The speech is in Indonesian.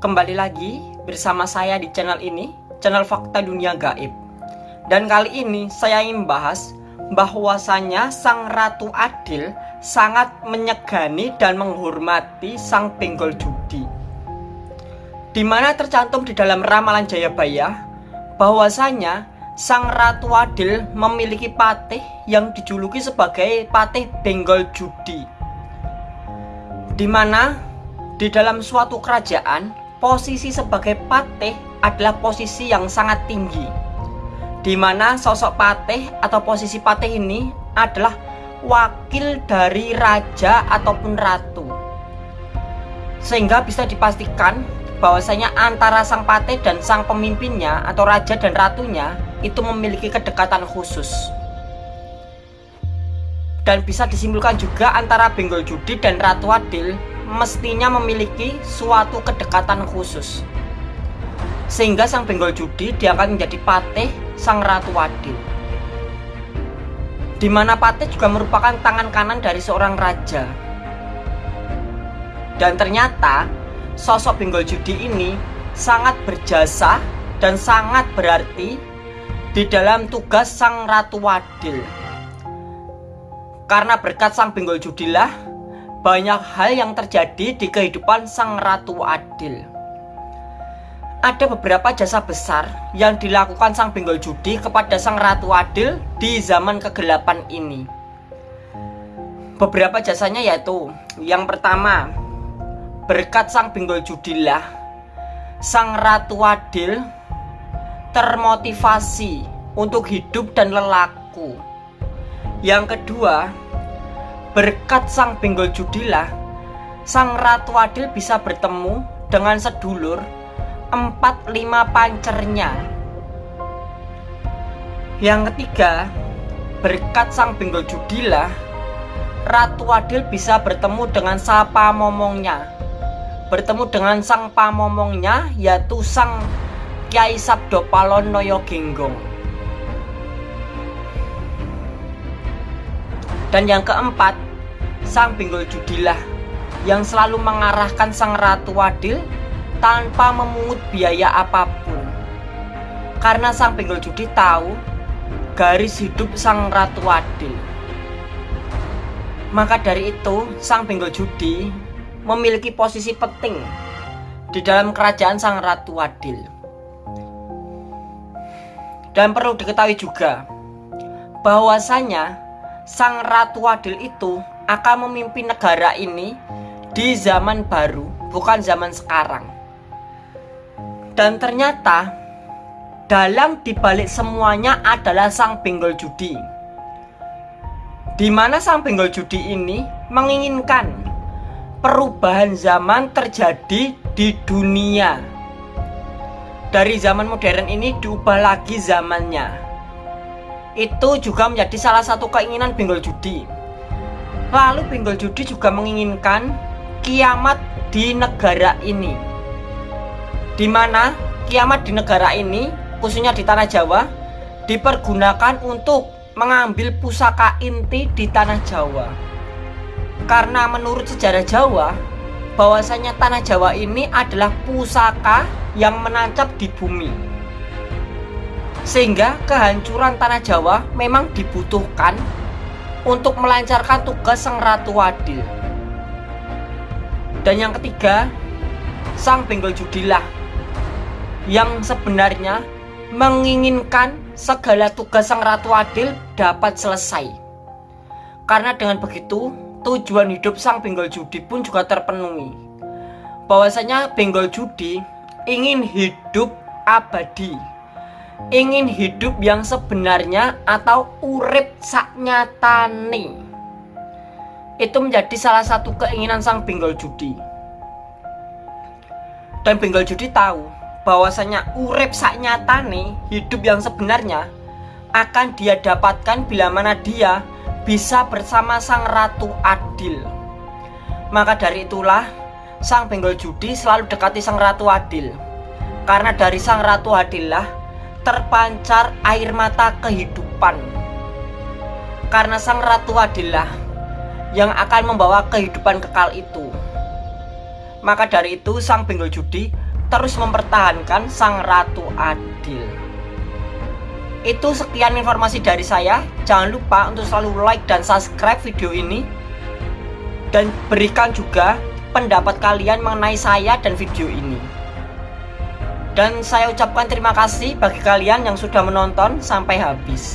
Kembali lagi bersama saya di channel ini, channel Fakta Dunia Gaib. Dan kali ini saya ingin membahas bahwasanya Sang Ratu Adil sangat menyegani dan menghormati Sang Benggol Judi. Di mana tercantum di dalam ramalan Jayabaya bahwasanya Sang Ratu Adil memiliki patih yang dijuluki sebagai patih Benggol Judi. Di mana di dalam suatu kerajaan posisi sebagai patih adalah posisi yang sangat tinggi. Di mana sosok patih atau posisi patih ini adalah wakil dari raja ataupun ratu. Sehingga bisa dipastikan bahwasanya antara sang patih dan sang pemimpinnya atau raja dan ratunya itu memiliki kedekatan khusus. Dan bisa disimpulkan juga antara Benggol Judi dan Ratu Adil mestinya memiliki suatu kedekatan khusus. Sehingga sang Benggol Judi diangkat menjadi patih sang Ratu Adil. Di mana patih juga merupakan tangan kanan dari seorang raja. Dan ternyata sosok Benggol Judi ini sangat berjasa dan sangat berarti di dalam tugas Sang Ratu Adil. Karena berkat Sang Benggol Judilah banyak hal yang terjadi di kehidupan Sang Ratu Adil. Ada beberapa jasa besar yang dilakukan Sang Benggol Judi kepada Sang Ratu Adil di zaman kegelapan ini. Beberapa jasanya yaitu yang pertama, berkat Sang Benggol Judilah, Sang Ratu Adil termotivasi untuk hidup dan lelaku. Yang kedua, Berkat sang benggol judilah, sang Ratu Adil bisa bertemu dengan sedulur empat lima pancernya. Yang ketiga, berkat sang benggol judilah, Ratu Adil bisa bertemu dengan sapa momongnya. Bertemu dengan sang pamomongnya yaitu sang Kiai Sabdo Palon Noyo. Dan yang keempat, sang pinggul judilah yang selalu mengarahkan sang ratu adil tanpa memungut biaya apa pun. Karena sang pinggul judi tahu garis hidup sang ratu adil. Maka dari itu, sang pinggul judi memiliki posisi penting di dalam kerajaan sang ratu adil. Dan perlu diketahui juga bahwasanya sang Ratu Adil itu akan memimpin negara ini di zaman baru, bukan zaman sekarang. Dan ternyata dalam dibalik semuanya adalah sang benggol judi. Di mana sang benggol judi ini menginginkan perubahan zaman terjadi di dunia. Dari zaman modern ini diubah lagi zamannya itu juga menjadi salah satu keinginan Benggol Judi. Lalu Benggol Judi juga menginginkan kiamat di negara ini. Di mana kiamat di negara ini, khususnya di tanah Jawa, dipergunakan untuk mengambil pusaka inti di tanah Jawa. Karena menurut sejarah Jawa, bahwasanya tanah Jawa ini adalah pusaka yang menancap di bumi. Sehingga kehancuran tanah Jawa memang dibutuhkan untuk melancarkan tugas Sang Ratu Adil. Dan yang ketiga, Sang Benggol Judilah yang sebenarnya menginginkan segala tugas Sang Ratu Adil dapat selesai. Karena dengan begitu, tujuan hidup Sang Benggol Judi pun juga terpenuhi. Bahwasanya Benggol Judi ingin hidup abadi ingin hidup yang sebenarnya atau urip saknyatane. Itu menjadi salah satu keinginan sang benggol judi. Dan benggol judi tahu bahwasanya urip saknyatane hidup yang sebenarnya akan dia dapatkan bila mana dia bisa bersama sang ratu adil. Maka dari itulah sang benggol judi selalu dekati sang ratu adil. Karena dari sang ratu adil lah terpancar air mata kehidupan karena sang ratu adalah yang akan membawa kehidupan kekal itu maka dari itu sang benggol judi terus mempertahankan sang ratu adil. Itu sekian informasi dari saya. Jangan lupa untuk selalu like dan subscribe video ini. Dan berikan juga pendapat kalian mengenai saya dan video ini. Dan saya ucapkan terima kasih bagi kalian yang sudah menonton sampai habis.